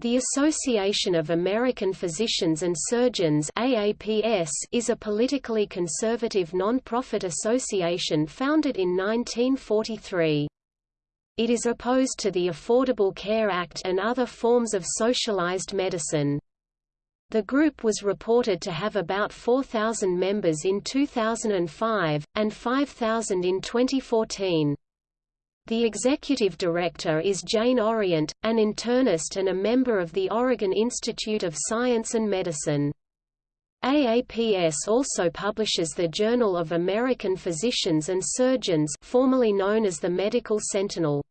The Association of American Physicians and Surgeons AAPS is a politically conservative non-profit association founded in 1943. It is opposed to the Affordable Care Act and other forms of socialized medicine. The group was reported to have about 4,000 members in 2005, and 5,000 in 2014. The executive director is Jane Orient, an internist and a member of the Oregon Institute of Science and Medicine. AAPS also publishes the Journal of American Physicians and Surgeons formerly known as the Medical Sentinel.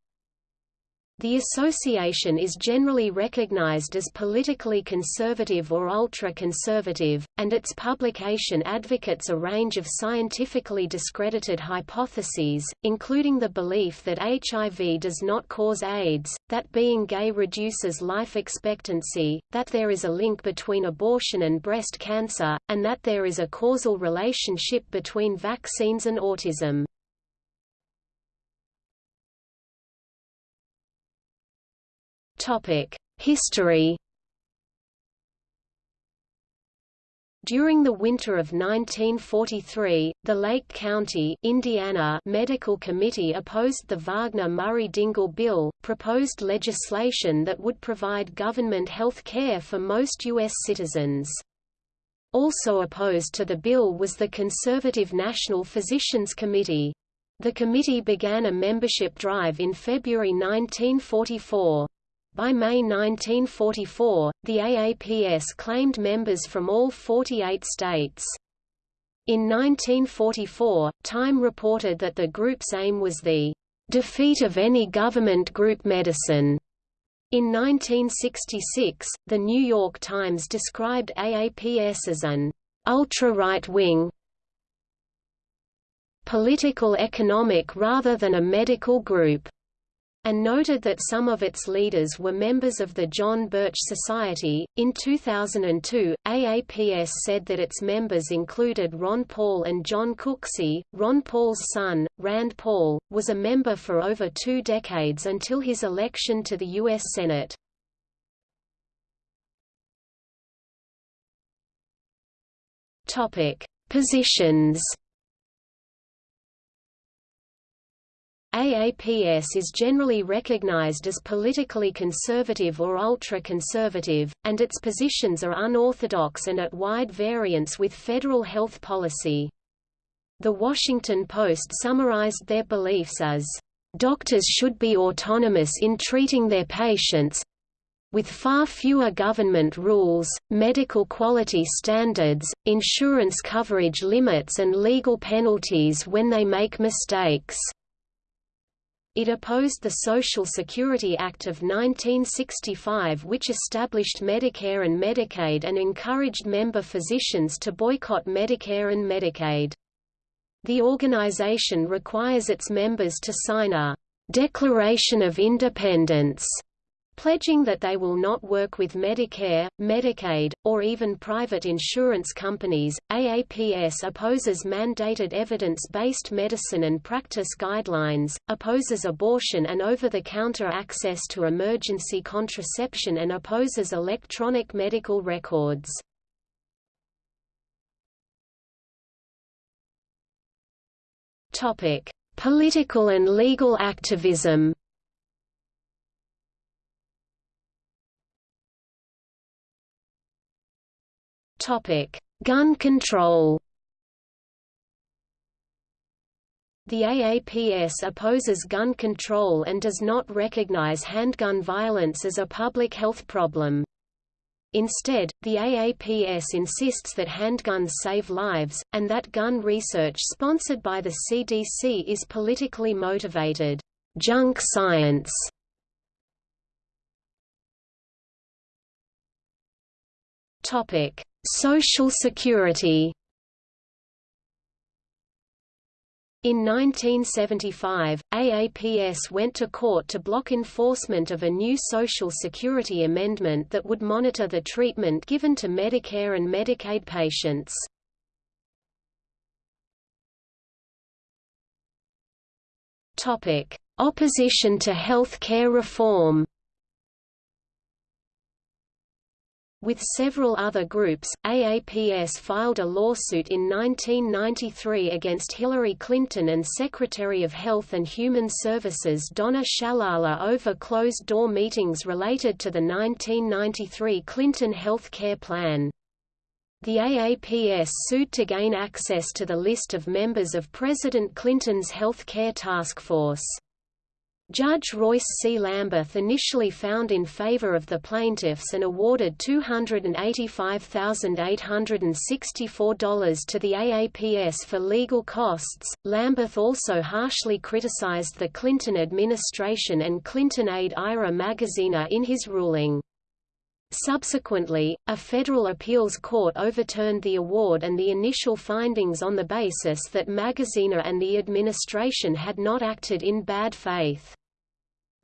The association is generally recognized as politically conservative or ultra-conservative, and its publication advocates a range of scientifically discredited hypotheses, including the belief that HIV does not cause AIDS, that being gay reduces life expectancy, that there is a link between abortion and breast cancer, and that there is a causal relationship between vaccines and autism. History During the winter of 1943, the Lake County Indiana Medical Committee opposed the Wagner-Murray-Dingle Bill, proposed legislation that would provide government health care for most U.S. citizens. Also opposed to the bill was the conservative National Physicians Committee. The committee began a membership drive in February 1944. By May 1944, the AAPS claimed members from all 48 states. In 1944, Time reported that the group's aim was the defeat of any government group medicine. In 1966, The New York Times described AAPS as an ultra-right-wing political economic rather than a medical group and noted that some of its leaders were members of the John Birch Society. In 2002, AAPS said that its members included Ron Paul and John Cooksey. Ron Paul's son, Rand Paul, was a member for over two decades until his election to the U.S. Senate. Topic: Positions. AAPS is generally recognized as politically conservative or ultra-conservative, and its positions are unorthodox and at wide variance with federal health policy. The Washington Post summarized their beliefs as, "...doctors should be autonomous in treating their patients, with far fewer government rules, medical quality standards, insurance coverage limits and legal penalties when they make mistakes." It opposed the Social Security Act of 1965 which established Medicare and Medicaid and encouraged member physicians to boycott Medicare and Medicaid. The organization requires its members to sign a «Declaration of Independence» pledging that they will not work with Medicare, Medicaid, or even private insurance companies. AAPS opposes mandated evidence-based medicine and practice guidelines, opposes abortion and over-the-counter access to emergency contraception and opposes electronic medical records. Topic: Political and legal activism. Gun control. The AAPS opposes gun control and does not recognize handgun violence as a public health problem. Instead, the AAPS insists that handguns save lives, and that gun research sponsored by the CDC is politically motivated junk science. Topic: Social Security In 1975, AAPS went to court to block enforcement of a new Social Security amendment that would monitor the treatment given to Medicare and Medicaid patients. Opposition to health care reform With several other groups, AAPS filed a lawsuit in 1993 against Hillary Clinton and Secretary of Health and Human Services Donna Shalala over closed-door meetings related to the 1993 Clinton health care plan. The AAPS sued to gain access to the list of members of President Clinton's health care task force. Judge Royce C. Lamberth initially found in favor of the plaintiffs and awarded $285,864 to the AAPS for legal costs. Lamberth also harshly criticized the Clinton administration and Clinton aide Ira Magaziner in his ruling. Subsequently, a federal appeals court overturned the award and the initial findings on the basis that Magaziner and the administration had not acted in bad faith.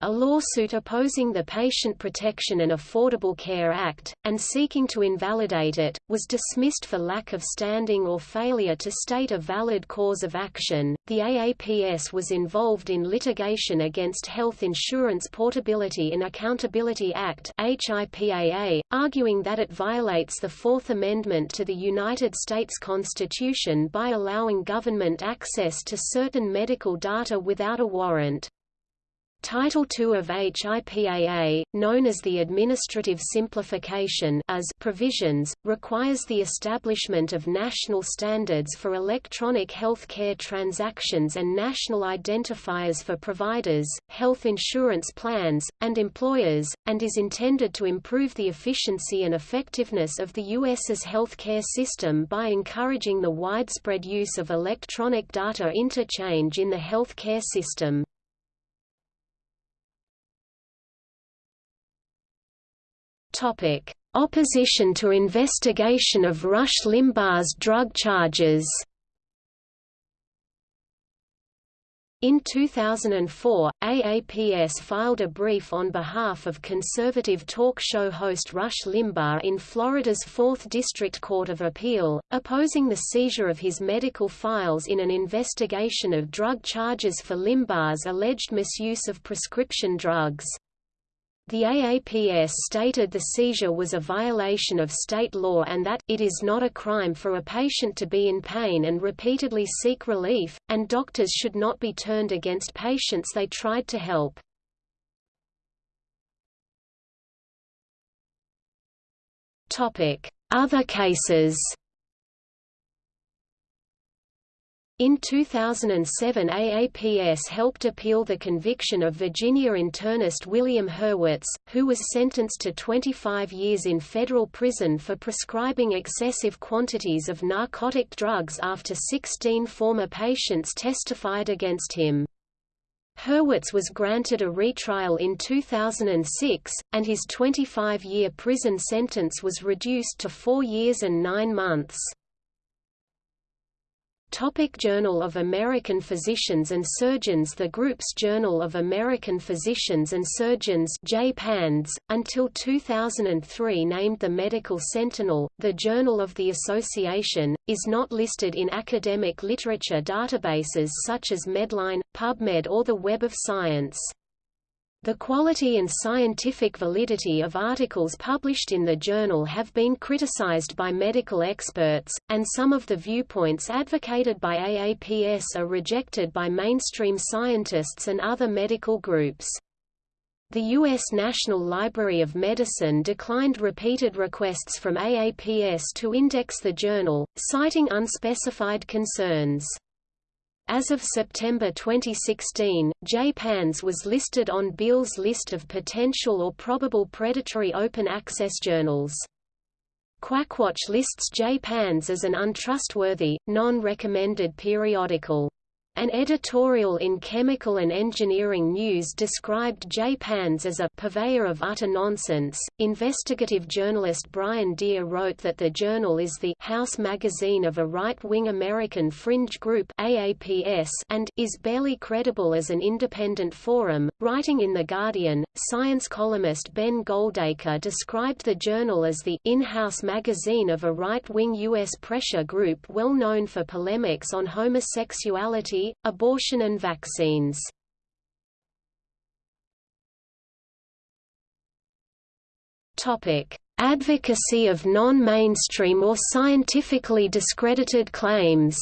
A lawsuit opposing the Patient Protection and Affordable Care Act, and seeking to invalidate it, was dismissed for lack of standing or failure to state a valid cause of action. The AAPS was involved in litigation against Health Insurance Portability and Accountability Act (HIPAA), arguing that it violates the Fourth Amendment to the United States Constitution by allowing government access to certain medical data without a warrant. Title II of HIPAA, known as the Administrative Simplification as provisions, requires the establishment of national standards for electronic health care transactions and national identifiers for providers, health insurance plans, and employers, and is intended to improve the efficiency and effectiveness of the U.S.'s healthcare system by encouraging the widespread use of electronic data interchange in the healthcare system. Topic: Opposition to investigation of Rush Limbaugh's drug charges. In 2004, AAPS filed a brief on behalf of conservative talk show host Rush Limbaugh in Florida's 4th District Court of Appeal, opposing the seizure of his medical files in an investigation of drug charges for Limbaugh's alleged misuse of prescription drugs. The AAPS stated the seizure was a violation of state law and that, it is not a crime for a patient to be in pain and repeatedly seek relief, and doctors should not be turned against patients they tried to help. Other cases In 2007 AAPS helped appeal the conviction of Virginia internist William Hurwitz, who was sentenced to 25 years in federal prison for prescribing excessive quantities of narcotic drugs after 16 former patients testified against him. Hurwitz was granted a retrial in 2006, and his 25-year prison sentence was reduced to four years and nine months. Topic Journal of American Physicians and Surgeons The group's Journal of American Physicians and Surgeons JPANDS, until 2003 named the Medical Sentinel, the Journal of the Association, is not listed in academic literature databases such as Medline, PubMed or the Web of Science. The quality and scientific validity of articles published in the journal have been criticized by medical experts, and some of the viewpoints advocated by AAPS are rejected by mainstream scientists and other medical groups. The U.S. National Library of Medicine declined repeated requests from AAPS to index the journal, citing unspecified concerns. As of September 2016, JPANDS was listed on Beall's list of potential or probable predatory open-access journals. Quackwatch lists JPANDS as an untrustworthy, non-recommended periodical. An editorial in Chemical and Engineering News described JPANDS as a purveyor of utter nonsense. Investigative journalist Brian Deer wrote that the journal is the house magazine of a right-wing American fringe group AAPS and is barely credible as an independent forum. Writing in The Guardian, science columnist Ben Goldacre described the journal as the in-house magazine of a right-wing U.S. pressure group well known for polemics on homosexuality abortion and vaccines. Advocacy of non-mainstream or scientifically discredited claims.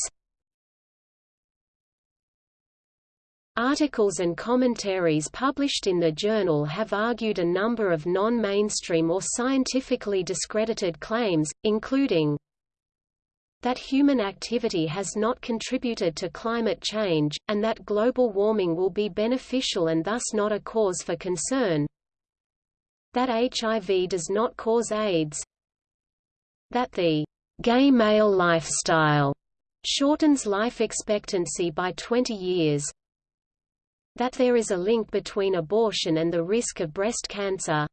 Articles and commentaries published in the journal have argued a number of non-mainstream or scientifically discredited claims, including that human activity has not contributed to climate change, and that global warming will be beneficial and thus not a cause for concern. That HIV does not cause AIDS. That the gay male lifestyle shortens life expectancy by 20 years. That there is a link between abortion and the risk of breast cancer.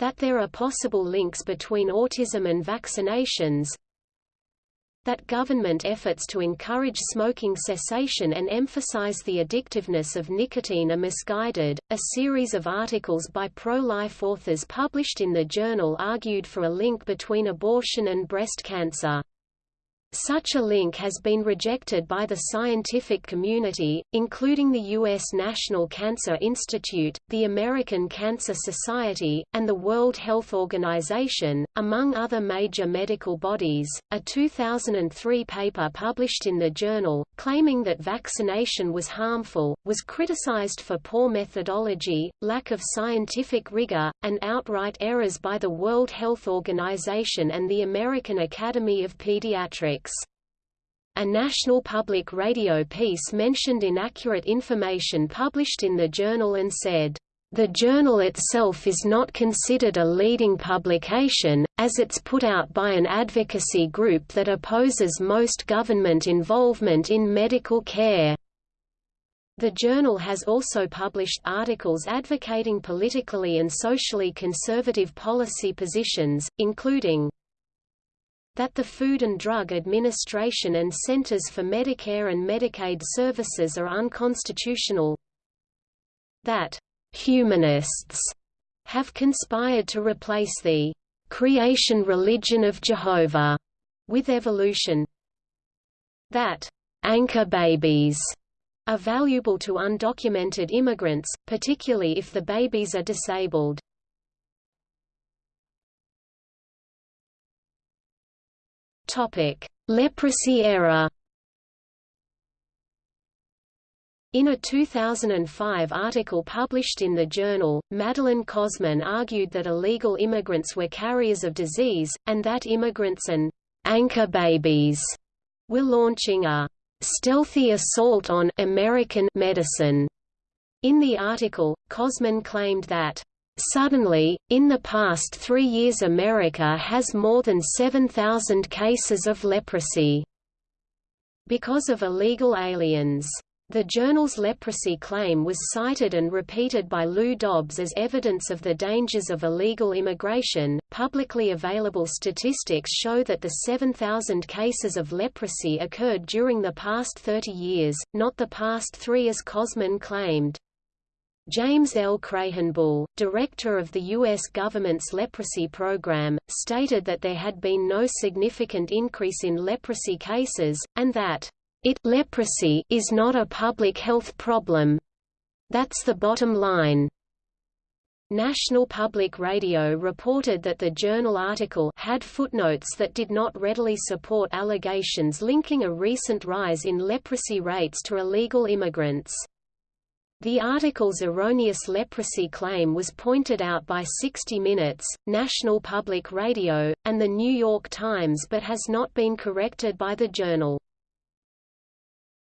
That there are possible links between autism and vaccinations that government efforts to encourage smoking cessation and emphasize the addictiveness of nicotine are misguided. A series of articles by pro-life authors published in the journal argued for a link between abortion and breast cancer. Such a link has been rejected by the scientific community, including the U.S. National Cancer Institute, the American Cancer Society, and the World Health Organization, among other major medical bodies. A 2003 paper published in the journal, claiming that vaccination was harmful, was criticized for poor methodology, lack of scientific rigor, and outright errors by the World Health Organization and the American Academy of Pediatrics. A National Public Radio piece mentioned inaccurate information published in the journal and said, "...the journal itself is not considered a leading publication, as it's put out by an advocacy group that opposes most government involvement in medical care." The journal has also published articles advocating politically and socially conservative policy positions, including that the Food and Drug Administration and Centers for Medicare and Medicaid Services are unconstitutional that humanists have conspired to replace the creation religion of Jehovah with evolution that anchor babies are valuable to undocumented immigrants, particularly if the babies are disabled. Leprosy era. In a 2005 article published in the journal, Madeleine Cosman argued that illegal immigrants were carriers of disease, and that immigrants and anchor babies were launching a stealthy assault on American medicine. In the article, Cosman claimed that Suddenly, in the past three years America has more than 7,000 cases of leprosy because of illegal aliens. The journal's leprosy claim was cited and repeated by Lou Dobbs as evidence of the dangers of illegal immigration. Publicly available statistics show that the 7,000 cases of leprosy occurred during the past 30 years, not the past three as Cosman claimed. James L. Krahenbuhl, director of the U.S. government's leprosy program, stated that there had been no significant increase in leprosy cases, and that it leprosy is not a public health problem. That's the bottom line. National Public Radio reported that the journal article had footnotes that did not readily support allegations linking a recent rise in leprosy rates to illegal immigrants. The article's erroneous leprosy claim was pointed out by 60 Minutes, National Public Radio, and The New York Times but has not been corrected by the journal.